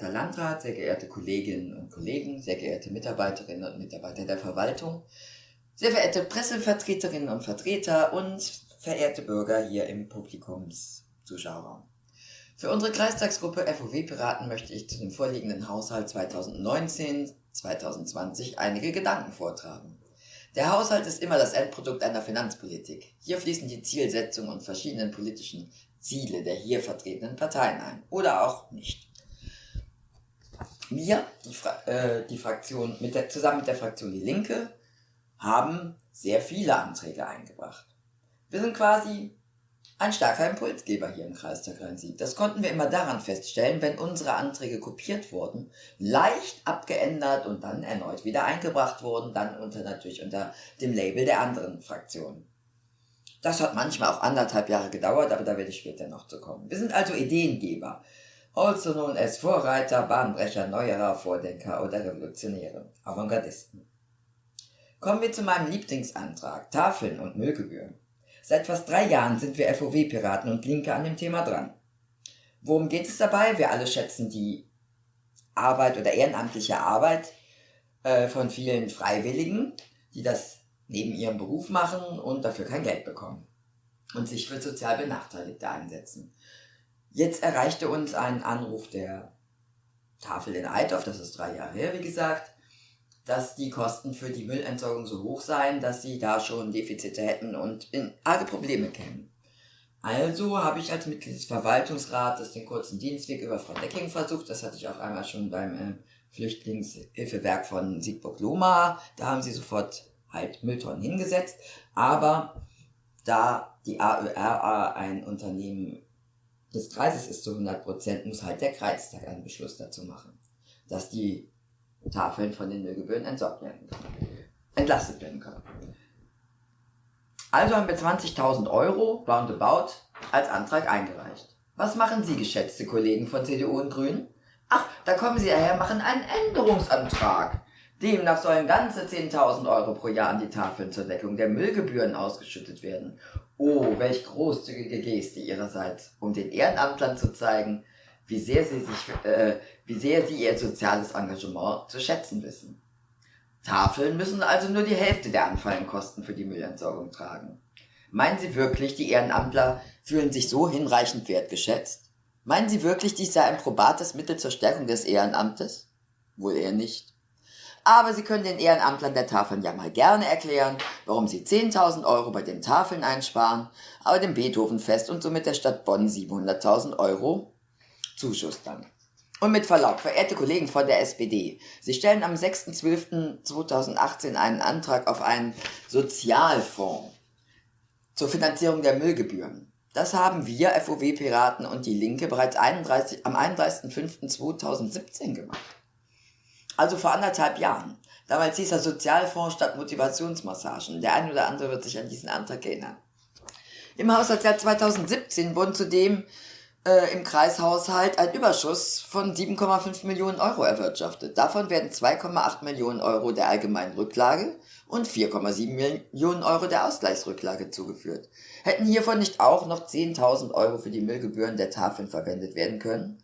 geehrter Landrat, sehr geehrte Kolleginnen und Kollegen, sehr geehrte Mitarbeiterinnen und Mitarbeiter der Verwaltung, sehr verehrte Pressevertreterinnen und Vertreter und verehrte Bürger hier im Publikumszuschauerraum. Für unsere Kreistagsgruppe FOW Piraten möchte ich zu dem vorliegenden Haushalt 2019-2020 einige Gedanken vortragen. Der Haushalt ist immer das Endprodukt einer Finanzpolitik. Hier fließen die Zielsetzungen und verschiedenen politischen Ziele der hier vertretenen Parteien ein. Oder auch nicht. Wir, die, Fra äh, die Fraktion, mit der, zusammen mit der Fraktion Die Linke, haben sehr viele Anträge eingebracht. Wir sind quasi ein starker Impulsgeber hier im Kreistag Rhein-Sieg. Das konnten wir immer daran feststellen, wenn unsere Anträge kopiert wurden, leicht abgeändert und dann erneut wieder eingebracht wurden, dann unter natürlich unter dem Label der anderen Fraktionen. Das hat manchmal auch anderthalb Jahre gedauert, aber da werde ich später noch zu kommen. Wir sind also Ideengeber, also known as Vorreiter, Bahnbrecher, Neuerer, Vordenker oder Revolutionäre, Avantgardisten. Kommen wir zu meinem Lieblingsantrag, Tafeln und Müllgebühren. Seit fast drei Jahren sind wir FOW-Piraten und Linke an dem Thema dran. Worum geht es dabei? Wir alle schätzen die Arbeit oder ehrenamtliche Arbeit äh, von vielen Freiwilligen, die das neben ihrem Beruf machen und dafür kein Geld bekommen und sich für sozial Benachteiligte einsetzen. Jetzt erreichte uns ein Anruf der Tafel in Eidorf, das ist drei Jahre her, wie gesagt, dass die Kosten für die Müllentsorgung so hoch seien, dass sie da schon Defizite hätten und in arge Probleme kämen. Also habe ich als Mitglied des Verwaltungsrates den kurzen Dienstweg über Frau Decking versucht. Das hatte ich auch einmal schon beim äh, Flüchtlingshilfewerk von Siegburg-Loma. Da haben sie sofort halt Mülltonnen hingesetzt. Aber da die AÖRA ein Unternehmen des Kreises ist zu 100 Prozent, muss halt der Kreistag einen Beschluss dazu machen, dass die Tafeln von den Müllgebühren entsorgt werden können, entlastet werden können. Also haben wir 20.000 Euro, roundabout, als Antrag eingereicht. Was machen Sie, geschätzte Kollegen von CDU und Grünen? Ach, da kommen Sie daher, machen einen Änderungsantrag. Demnach sollen ganze 10.000 Euro pro Jahr an die Tafeln zur Deckung der Müllgebühren ausgeschüttet werden. Oh, welch großzügige Geste Ihrerseits, um den Ehrenamtlern zu zeigen, wie sehr sie sich, äh, wie sehr sie ihr soziales Engagement zu schätzen wissen. Tafeln müssen also nur die Hälfte der anfallenden Kosten für die Müllentsorgung tragen. Meinen Sie wirklich, die Ehrenamtler fühlen sich so hinreichend wertgeschätzt? Meinen Sie wirklich, dies sei ein probates Mittel zur Stärkung des Ehrenamtes? Wohl eher nicht. Aber Sie können den Ehrenamtlern der Tafeln ja mal gerne erklären, warum Sie 10.000 Euro bei den Tafeln einsparen, aber dem Beethovenfest und somit der Stadt Bonn 700.000 Euro Zuschuss dann. Und mit Verlaub, verehrte Kollegen von der SPD, Sie stellen am 6.12.2018 einen Antrag auf einen Sozialfonds zur Finanzierung der Müllgebühren. Das haben wir, FOW-Piraten und die Linke, bereits 31, am 31.05.2017 gemacht. Also vor anderthalb Jahren. Damals hieß er Sozialfonds statt Motivationsmassagen. Der eine oder andere wird sich an diesen Antrag erinnern. Im Haushaltsjahr 2017 wurden zudem äh, im Kreishaushalt ein Überschuss von 7,5 Millionen Euro erwirtschaftet. Davon werden 2,8 Millionen Euro der allgemeinen Rücklage und 4,7 Millionen Euro der Ausgleichsrücklage zugeführt. Hätten hiervon nicht auch noch 10.000 Euro für die Müllgebühren der Tafeln verwendet werden können?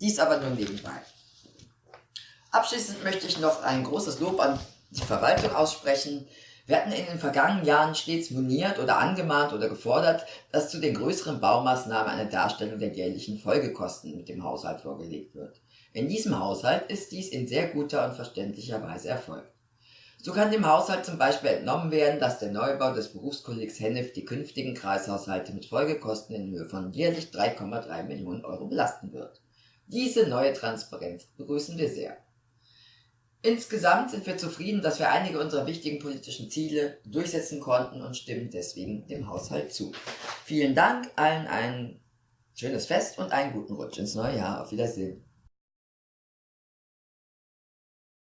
Dies aber nur nebenbei. Abschließend möchte ich noch ein großes Lob an die Verwaltung aussprechen, wir hatten in den vergangenen Jahren stets moniert oder angemahnt oder gefordert, dass zu den größeren Baumaßnahmen eine Darstellung der jährlichen Folgekosten mit dem Haushalt vorgelegt wird. In diesem Haushalt ist dies in sehr guter und verständlicher Weise erfolgt. So kann dem Haushalt zum Beispiel entnommen werden, dass der Neubau des Berufskollegs Hennef die künftigen Kreishaushalte mit Folgekosten in Höhe von jährlich 3,3 Millionen Euro belasten wird. Diese neue Transparenz begrüßen wir sehr. Insgesamt sind wir zufrieden, dass wir einige unserer wichtigen politischen Ziele durchsetzen konnten und stimmen deswegen dem Haushalt zu. Vielen Dank, allen ein schönes Fest und einen guten Rutsch ins neue Jahr. Auf Wiedersehen.